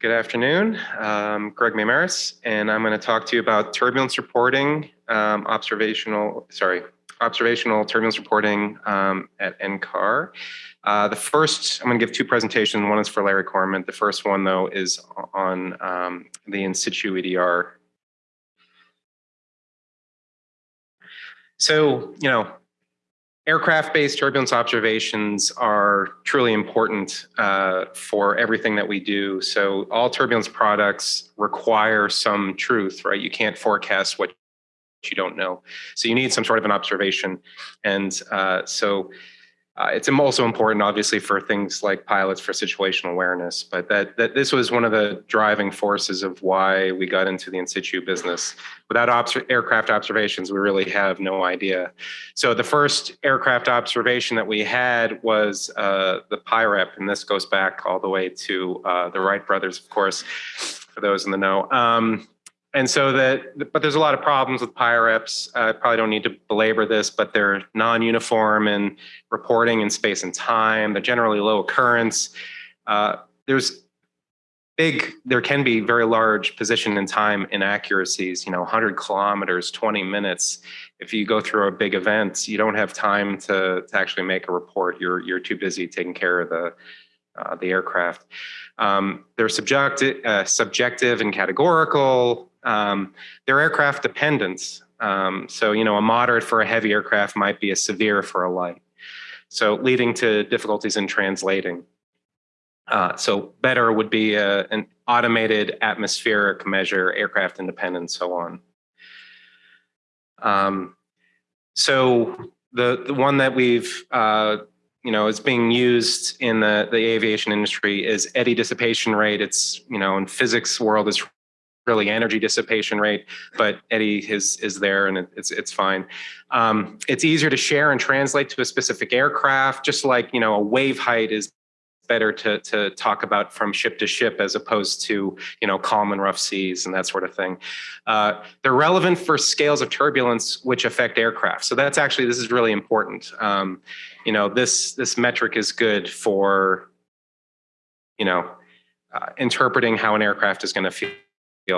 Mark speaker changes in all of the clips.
Speaker 1: Good afternoon. Um, Greg Meymaris, and I'm going to talk to you about turbulence reporting, um, observational, sorry, observational turbulence reporting um, at NCAR. Uh, the first, I'm going to give two presentations. One is for Larry Cornman. The first one, though, is on um, the in situ EDR. So, you know, Aircraft-based turbulence observations are truly important uh, for everything that we do. So all turbulence products require some truth, right? You can't forecast what you don't know. So you need some sort of an observation. And uh, so uh, it's also important, obviously, for things like pilots for situational awareness, but that, that this was one of the driving forces of why we got into the in situ business. Without obs aircraft observations, we really have no idea. So the first aircraft observation that we had was uh, the PIREP, and this goes back all the way to uh, the Wright brothers, of course, for those in the know. Um, and so that, but there's a lot of problems with PIREPs. I probably don't need to belabor this, but they're non-uniform in reporting in space and time. They're generally low occurrence. Uh, there's big, there can be very large position and time inaccuracies, you know, 100 kilometers, 20 minutes. If you go through a big event, you don't have time to, to actually make a report. You're, you're too busy taking care of the, uh, the aircraft. Um, they're subjective, uh, subjective and categorical. Um, they're aircraft dependent. Um, so, you know, a moderate for a heavy aircraft might be a severe for a light. So leading to difficulties in translating. Uh, so better would be a, an automated atmospheric measure, aircraft independent, so on. Um, so the, the one that we've, uh, you know, is being used in the, the aviation industry is eddy dissipation rate. It's, you know, in physics world is really energy dissipation rate, but eddy is, is there and it's, it's fine. Um, it's easier to share and translate to a specific aircraft, just like, you know, a wave height is better to, to talk about from ship to ship as opposed to, you know, calm and rough seas and that sort of thing. Uh, they're relevant for scales of turbulence which affect aircraft. So that's actually, this is really important. Um, you know, this, this metric is good for, you know, uh, interpreting how an aircraft is going to feel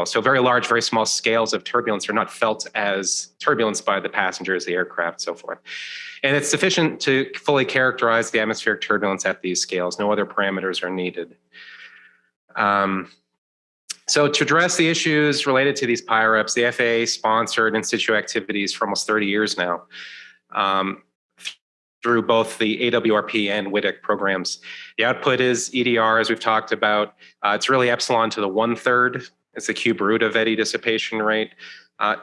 Speaker 1: so very large, very small scales of turbulence are not felt as turbulence by the passengers, the aircraft, so forth. And it's sufficient to fully characterize the atmospheric turbulence at these scales. No other parameters are needed. Um, so to address the issues related to these PIREPs, the FAA sponsored in situ activities for almost 30 years now um, through both the AWRP and WTIC programs. The output is EDR, as we've talked about. Uh, it's really epsilon to the one third it's the cube root of eddy dissipation rate. Uh,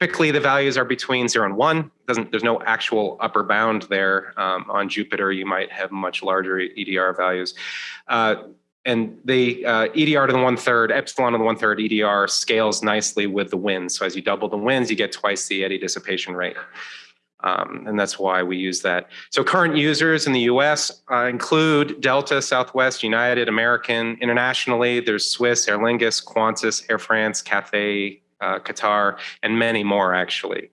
Speaker 1: typically, the values are between zero and one. Doesn't, there's no actual upper bound there. Um, on Jupiter, you might have much larger EDR values. Uh, and the uh, EDR to the one third, epsilon to the one third EDR scales nicely with the winds. So as you double the winds, you get twice the eddy dissipation rate. Um, and that's why we use that. So current users in the US uh, include Delta, Southwest, United, American. Internationally, there's Swiss, Aer Lingus, Qantas, Air France, Cathay, uh, Qatar, and many more actually.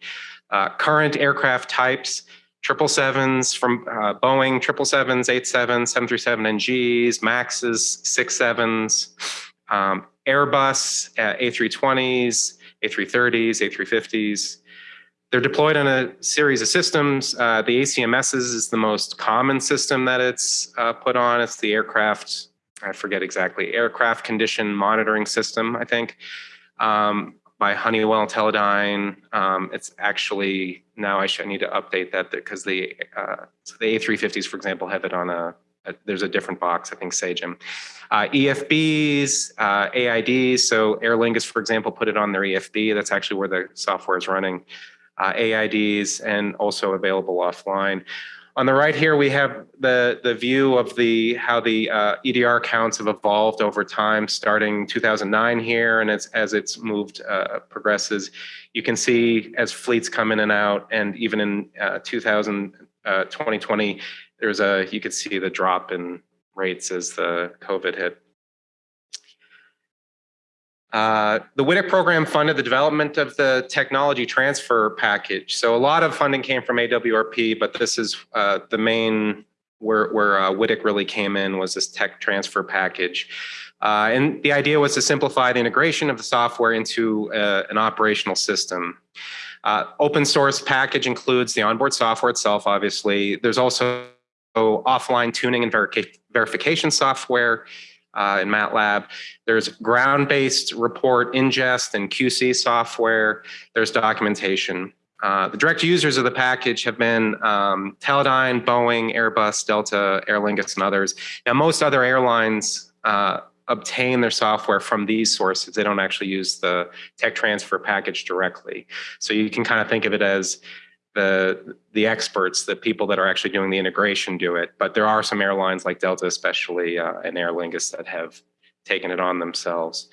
Speaker 1: Uh, current aircraft types, 777s from uh, Boeing, 777s, 87s, 737 NGs, Maxes, 67s, um, Airbus, A320s, A330s, A350s, they're deployed on a series of systems. Uh, the ACMS is the most common system that it's uh, put on. It's the aircraft, I forget exactly, aircraft condition monitoring system, I think, um, by Honeywell Teledyne. Um, it's actually, now I should need to update that because the, uh, so the A350s, for example, have it on a, a there's a different box, I think Sagem. Uh, EFBs, uh, AIDs, so Aer Lingus, for example, put it on their EFB. That's actually where the software is running uh, AIDs, and also available offline. On the right here, we have the, the view of the how the uh, EDR counts have evolved over time, starting 2009 here, and as, as it's moved, uh, progresses. You can see as fleets come in and out, and even in uh, 2000, 2020, uh, there's a, you could see the drop in rates as the COVID hit. Uh, the WTIC program funded the development of the technology transfer package. So a lot of funding came from AWRP, but this is uh, the main where, where uh, WTIC really came in was this tech transfer package. Uh, and the idea was to simplify the integration of the software into uh, an operational system. Open source package includes the onboard software itself, obviously. There's also offline tuning and verification software uh, in MATLAB. There's ground-based report ingest and QC software. There's documentation. Uh, the direct users of the package have been um, Teledyne, Boeing, Airbus, Delta, Aer Lingus, and others. Now, most other airlines uh, obtain their software from these sources. They don't actually use the tech transfer package directly. So you can kind of think of it as the the experts, the people that are actually doing the integration do it. But there are some airlines like Delta, especially, uh, and Aer Lingus that have taken it on themselves.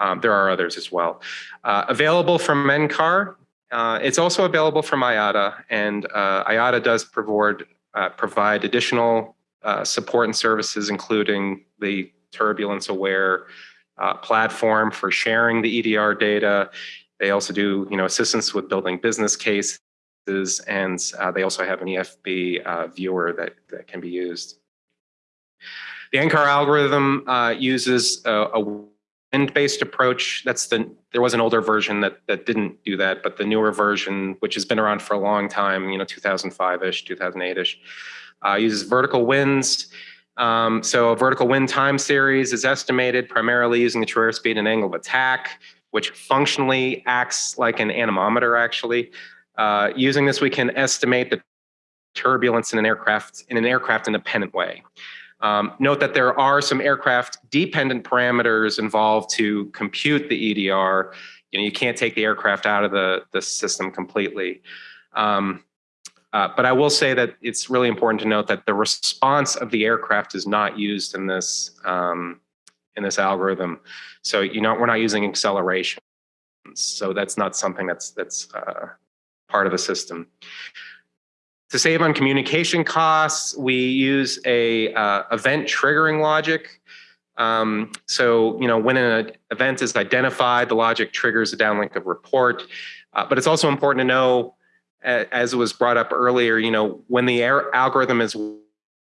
Speaker 1: Um, there are others as well. Uh, available from NCAR. Uh, it's also available from IATA, and uh, IATA does provide, uh, provide additional uh, support and services, including the turbulence aware platform for sharing the EDR data. They also do, you know, assistance with building business cases, and uh, they also have an EFB uh, viewer that, that can be used. The NCAR algorithm uh, uses a, a wind-based approach. That's the there was an older version that that didn't do that, but the newer version, which has been around for a long time, you know, 2005-ish, 2008-ish, uh, uses vertical winds. Um, so a vertical wind time series is estimated primarily using the true airspeed and angle of attack, which functionally acts like an anemometer actually. Uh, using this, we can estimate the turbulence in an aircraft in an aircraft independent way. Um, note that there are some aircraft dependent parameters involved to compute the EDR. You know, you can't take the aircraft out of the, the system completely. Um, uh, but I will say that it's really important to note that the response of the aircraft is not used in this um, in this algorithm. So you know we're not using acceleration. So that's not something that's that's uh, part of the system. To save on communication costs, we use a uh, event triggering logic. Um, so, you know, when an event is identified, the logic triggers a downlink of report. Uh, but it's also important to know as was brought up earlier, you know, when the algorithm is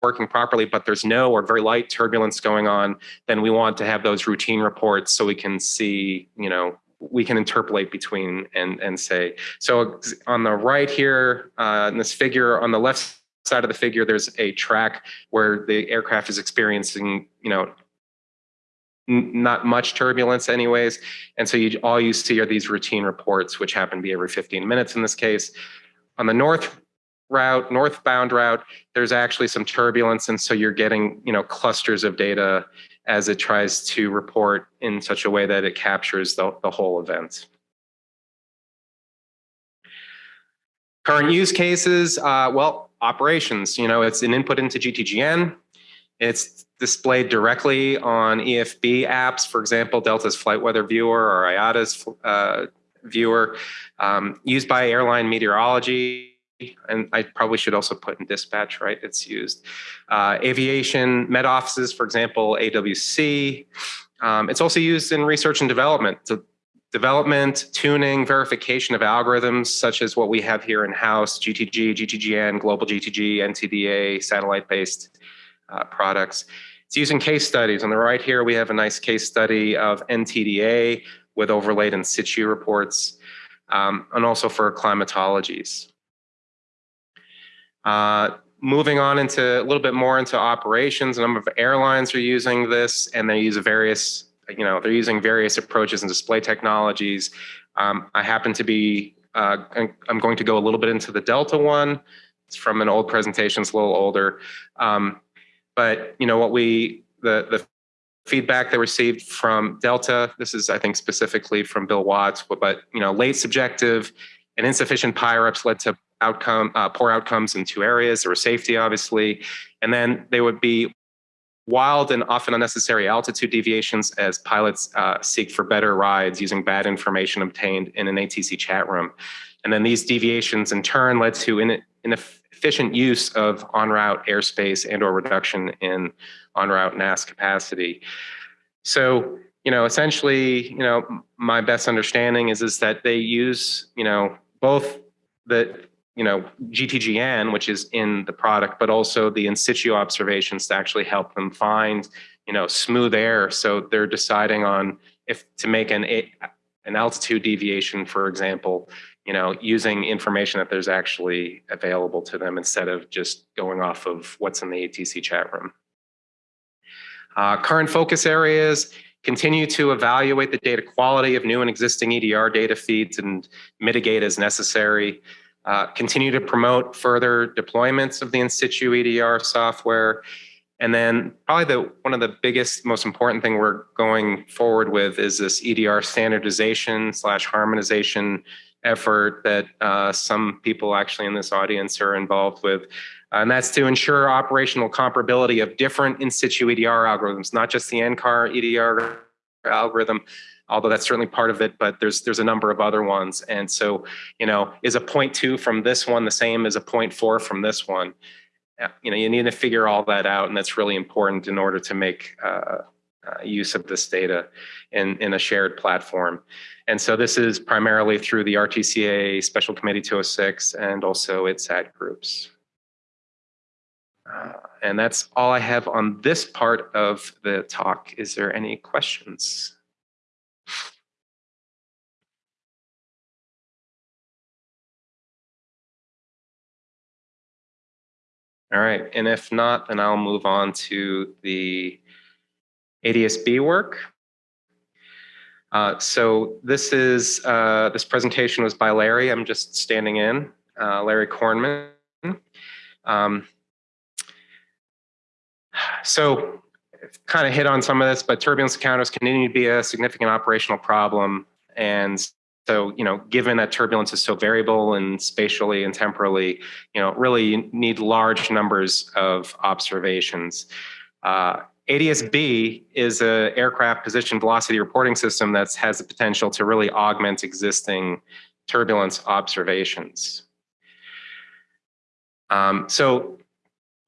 Speaker 1: working properly, but there's no or very light turbulence going on, then we want to have those routine reports so we can see, you know, we can interpolate between and and say. So on the right here, uh, in this figure, on the left side of the figure, there's a track where the aircraft is experiencing, you know, not much turbulence anyways. And so you, all you see are these routine reports, which happen to be every 15 minutes in this case. On the north route, northbound route, there's actually some turbulence. And so you're getting, you know, clusters of data as it tries to report in such a way that it captures the, the whole event. Current use cases, uh, well, operations, you know, it's an input into GTGN. It's displayed directly on EFB apps, for example, Delta's Flight Weather Viewer or IATA's uh, viewer, um, used by airline meteorology. And I probably should also put in dispatch, right? It's used. Uh, aviation, met offices, for example, AWC. Um, it's also used in research and development. So development, tuning, verification of algorithms, such as what we have here in-house, GTG, GTGN, Global GTG, NTDA, satellite-based uh, products. It's using case studies. On the right here, we have a nice case study of NTDA, with overlaid in situ reports, um, and also for climatologies. Uh, moving on into a little bit more into operations, a number of airlines are using this and they use various, you know, they're using various approaches and display technologies. Um, I happen to be, uh, I'm going to go a little bit into the Delta one. It's from an old presentation, it's a little older. Um, but, you know, what we, the, the feedback they received from Delta. This is, I think, specifically from Bill Watts, but, you know, late subjective and insufficient PIREPs led to outcome uh, poor outcomes in two areas. There was safety, obviously, and then they would be wild and often unnecessary altitude deviations as pilots uh, seek for better rides using bad information obtained in an ATC chat room. And then these deviations in turn led to in, inefficient use of en route airspace and or reduction in en route NAS capacity. So, you know, essentially, you know, my best understanding is is that they use, you know, both the you know GTGN, which is in the product, but also the in situ observations to actually help them find you know, smooth air. So they're deciding on if to make an an altitude deviation, for example, you know, using information that there's actually available to them instead of just going off of what's in the ATC chat room. Uh, current focus areas, continue to evaluate the data quality of new and existing EDR data feeds and mitigate as necessary. Uh, continue to promote further deployments of the in situ EDR software. And then probably the one of the biggest, most important thing we're going forward with is this EDR standardization slash harmonization effort that uh, some people actually in this audience are involved with. And that's to ensure operational comparability of different in situ EDR algorithms, not just the NCAR EDR algorithm, although that's certainly part of it, but there's there's a number of other ones. And so, you know, is a 0.2 from this one the same as a 0.4 from this one? You know, you need to figure all that out, and that's really important in order to make uh, uh, use of this data in, in a shared platform. And so this is primarily through the RTCA Special Committee 206 and also its ad groups. Uh, and that's all I have on this part of the talk. Is there any questions? All right, and if not, then I'll move on to the ADSB work. Uh, so this is, uh, this presentation was by Larry. I'm just standing in, uh, Larry Cornman. Um, so kind of hit on some of this, but turbulence encounters continue to be a significant operational problem. And so, you know, given that turbulence is so variable and spatially and temporally, you know, really you need large numbers of observations. Uh, ADSB is an aircraft position velocity reporting system that has the potential to really augment existing turbulence observations. Um, so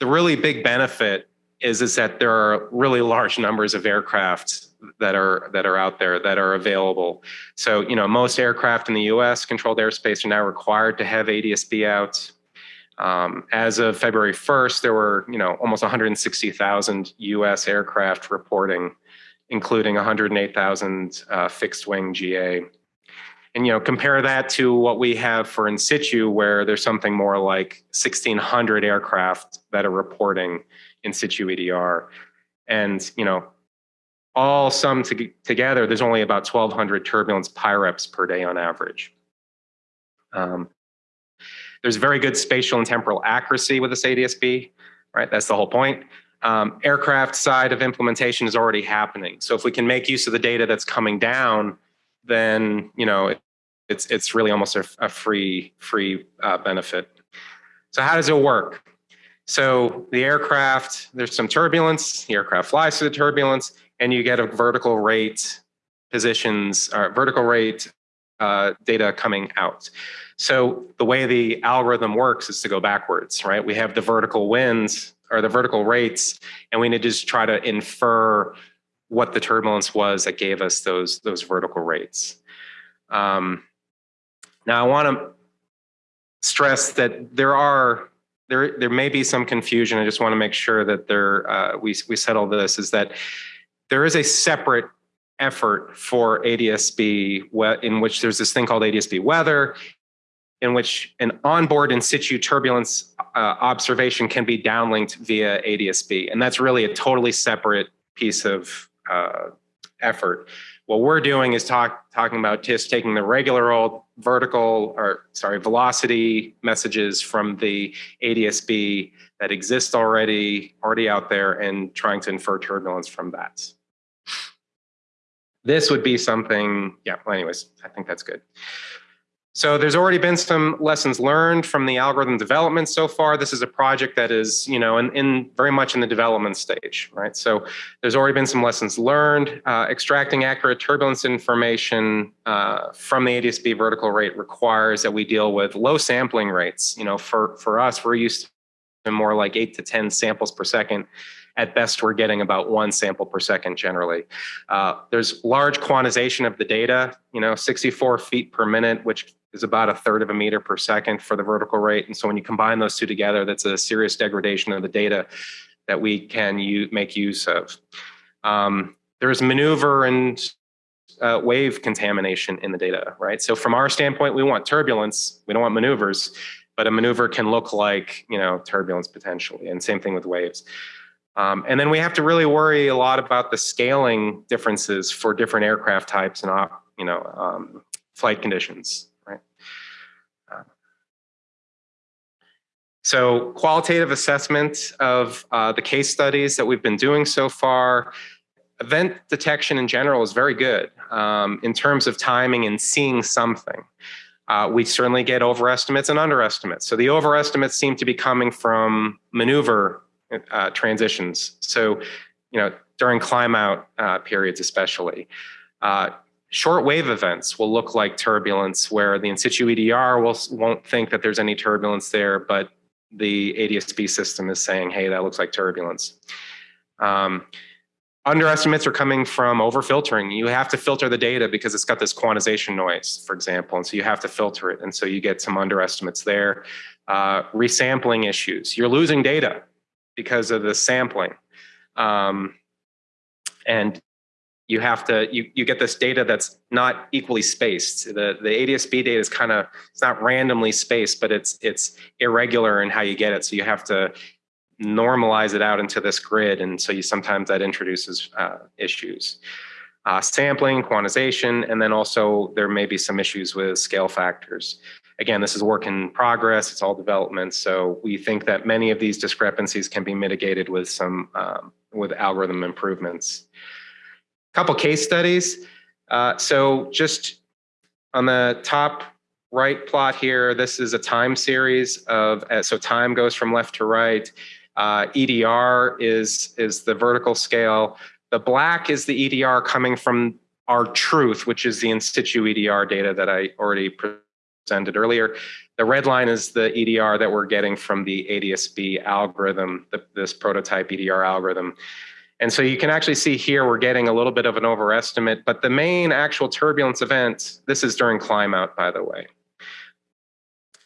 Speaker 1: the really big benefit is, is that there are really large numbers of aircraft that are that are out there that are available. So you know most aircraft in the U.S. controlled airspace are now required to have ADSB out. Um, as of February 1st, there were you know almost 160,000 U.S. aircraft reporting, including 108,000 uh, fixed wing GA. And you know compare that to what we have for in situ, where there's something more like 1,600 aircraft that are reporting in situ EDR, and you know all summed to, together, there's only about 1,200 turbulence PIREPs per day on average. Um, there's very good spatial and temporal accuracy with this ADSB, right? That's the whole point. Um, aircraft side of implementation is already happening. So if we can make use of the data that's coming down, then you know it, it's it's really almost a, a free free uh, benefit. So how does it work? So the aircraft, there's some turbulence. The aircraft flies through the turbulence, and you get a vertical rate positions or vertical rate uh, data coming out. So the way the algorithm works is to go backwards, right? We have the vertical winds or the vertical rates, and we need to just try to infer what the turbulence was that gave us those those vertical rates. Um, now I want to stress that there are there there may be some confusion. I just want to make sure that there uh, we we settle this. Is that there is a separate effort for ADSB in which there's this thing called ADSB weather in which an onboard in situ turbulence uh, observation can be downlinked via ADSB. And that's really a totally separate piece of uh, effort. What we're doing is talk, talking about just taking the regular old vertical or sorry, velocity messages from the ADSB that exist already, already out there and trying to infer turbulence from that. This would be something, yeah, well, anyways, I think that's good. So there's already been some lessons learned from the algorithm development so far. This is a project that is, you know, in, in very much in the development stage, right? So there's already been some lessons learned. Uh, extracting accurate turbulence information uh, from the ADSB vertical rate requires that we deal with low sampling rates. You know, for, for us, we're used to more like eight to 10 samples per second at best, we're getting about one sample per second generally. Uh, there's large quantization of the data, you know, 64 feet per minute, which is about a third of a meter per second for the vertical rate. And so when you combine those two together, that's a serious degradation of the data that we can make use of. Um, there's maneuver and uh, wave contamination in the data, right? So from our standpoint, we want turbulence. We don't want maneuvers, but a maneuver can look like, you know, turbulence potentially. And same thing with waves. Um, and then we have to really worry a lot about the scaling differences for different aircraft types and, uh, you know, um, flight conditions, right? Uh, so qualitative assessment of uh, the case studies that we've been doing so far, event detection in general is very good um, in terms of timing and seeing something. Uh, we certainly get overestimates and underestimates. So the overestimates seem to be coming from maneuver uh, transitions. So, you know, during climb out uh, periods, especially. Uh, short wave events will look like turbulence where the in situ EDR will, won't think that there's any turbulence there, but the ADSB system is saying, hey, that looks like turbulence. Um, underestimates are coming from overfiltering. You have to filter the data because it's got this quantization noise, for example, and so you have to filter it. And so you get some underestimates there. Uh, resampling issues. You're losing data because of the sampling. Um, and you have to, you, you get this data that's not equally spaced. The, the ADSB data is kind of, it's not randomly spaced, but it's, it's irregular in how you get it. So you have to normalize it out into this grid. And so you sometimes that introduces uh, issues. Uh, sampling, quantization, and then also there may be some issues with scale factors. Again, this is work in progress, it's all development, so we think that many of these discrepancies can be mitigated with some, um, with algorithm improvements. A couple case studies. Uh, so just on the top right plot here, this is a time series of, uh, so time goes from left to right. Uh, EDR is, is the vertical scale. The black is the EDR coming from our truth, which is the in situ EDR data that I already presented earlier. The red line is the EDR that we're getting from the ADSB algorithm, the, this prototype EDR algorithm. And so you can actually see here we're getting a little bit of an overestimate, but the main actual turbulence event, this is during climb out, by the way.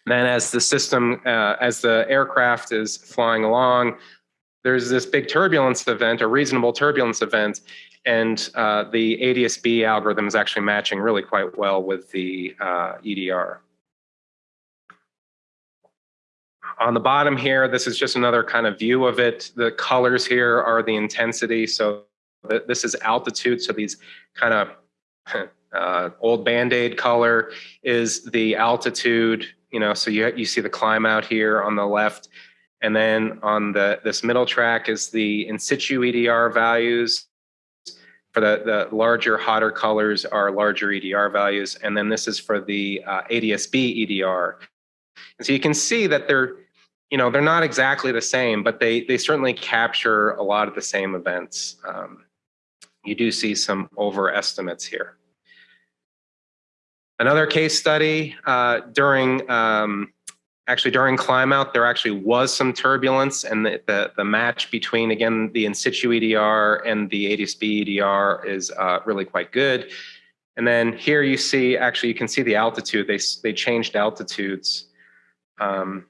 Speaker 1: Then as the system, uh, as the aircraft is flying along, there's this big turbulence event, a reasonable turbulence event, and uh, the ADSB algorithm is actually matching really quite well with the uh, EDR. On the bottom here, this is just another kind of view of it. The colors here are the intensity. So th this is altitude. So these kind of uh, old Band-Aid color is the altitude, you know, so you, you see the climb out here on the left. And then on the this middle track is the in situ EDR values. For the, the larger, hotter colors are larger EDR values. And then this is for the uh, ADSB EDR. And so you can see that they're you know, they're not exactly the same, but they, they certainly capture a lot of the same events. Um, you do see some overestimates here. Another case study uh, during, um, actually during climb out, there actually was some turbulence and the, the, the, match between, again, the in situ EDR and the ADSB EDR is uh, really quite good. And then here you see, actually you can see the altitude, they, they changed altitudes. Um,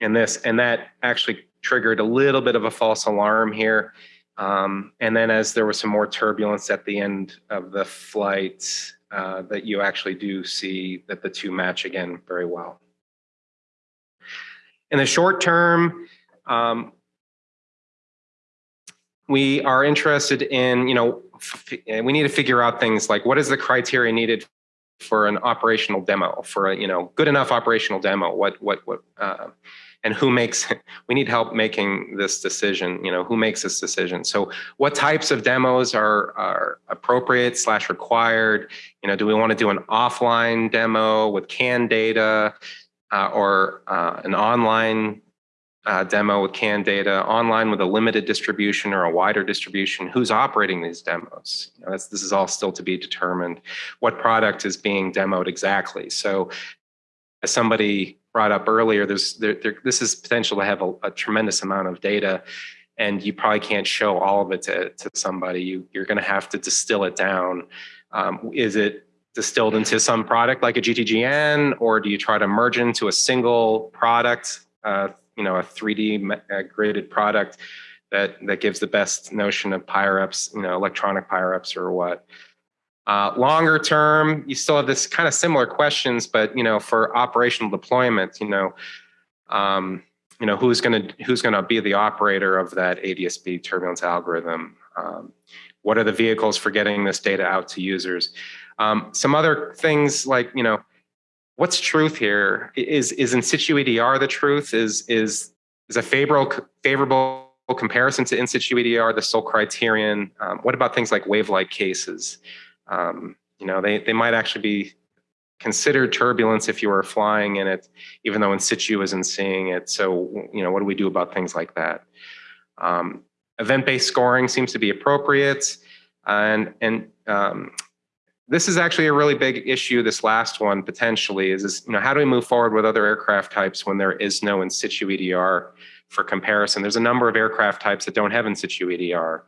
Speaker 1: in this, and that actually triggered a little bit of a false alarm here. Um, and then as there was some more turbulence at the end of the flight, uh, that you actually do see that the two match again very well. In the short term, um, we are interested in, you know, we need to figure out things like what is the criteria needed for an operational demo, for a, you know, good enough operational demo, what, what, what, uh, and who makes we need help making this decision you know who makes this decision? So what types of demos are are appropriate slash required? You know do we want to do an offline demo with canned data uh, or uh, an online uh, demo with canned data online with a limited distribution or a wider distribution? Who's operating these demos? You know, this is all still to be determined. What product is being demoed exactly? So as somebody brought up earlier, there's there, there, this is potential to have a, a, tremendous amount of data, and you probably can't show all of it to, to somebody. You, you're going to have to distill it down. Um, is it distilled into some product like a GTGN, or do you try to merge into a single product, uh, you know, a 3D uh, graded product? that that gives the best notion of PIREPs, you know, electronic PIREPs or what. Uh, longer term, you still have this kind of similar questions, but you know, for operational deployment, you know, um, you know, who's going to who's going to be the operator of that ADSB turbulence algorithm? Um, what are the vehicles for getting this data out to users? Um, some other things like, you know, what's truth here? Is is in situ EDR the truth? Is is is a favorable favorable comparison to in situ EDR the sole criterion? Um, what about things like wave-like cases? Um, you know, they they might actually be considered turbulence if you were flying in it, even though in situ isn't seeing it. So, you know, what do we do about things like that? Um, event-based scoring seems to be appropriate, and and um, this is actually a really big issue. This last one potentially is, is you know how do we move forward with other aircraft types when there is no in situ EDR for comparison? There's a number of aircraft types that don't have in situ EDR,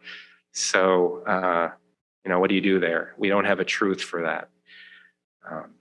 Speaker 1: so uh, you know what do you do there? We don't have a truth for that. Um,